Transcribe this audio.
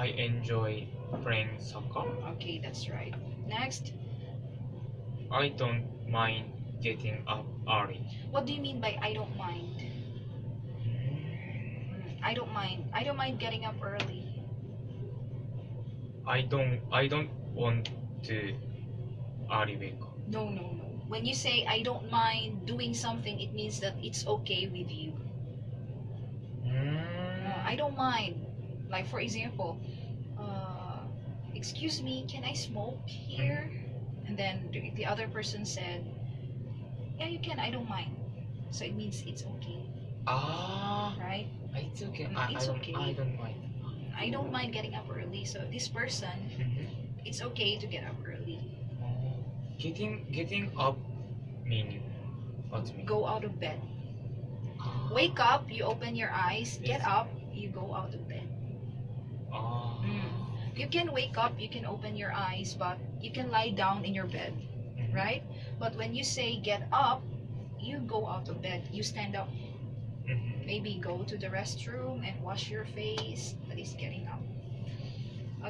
I enjoy playing soccer. Okay, that's right. Next, I don't mind getting up early. what do you mean by I don't mind? Mm, I don't mind. I don't mind getting up early. I don't I don't want to early wake up. No, no, no. When you say I don't mind doing something, it means that it's okay with you. Uh, I don't mind. Like for example, uh, excuse me, can I smoke here? And then the, the other person said, yeah, you can. I don't mind. So it means it's okay, Ah, right? it's okay. Mm, I, it's I don't okay. I don't mind. I don't mind getting up early. So this person, it's okay to get up early. Getting getting up mean what mean? Go out of bed. Ah, Wake up. You open your eyes. Get up. You go out of bed. You can wake up. You can open your eyes, but you can lie down in your bed. Right? But when you say get up, you go out of bed, you stand up, Mhm. maybe go to the restroom and wash your face. That is getting up.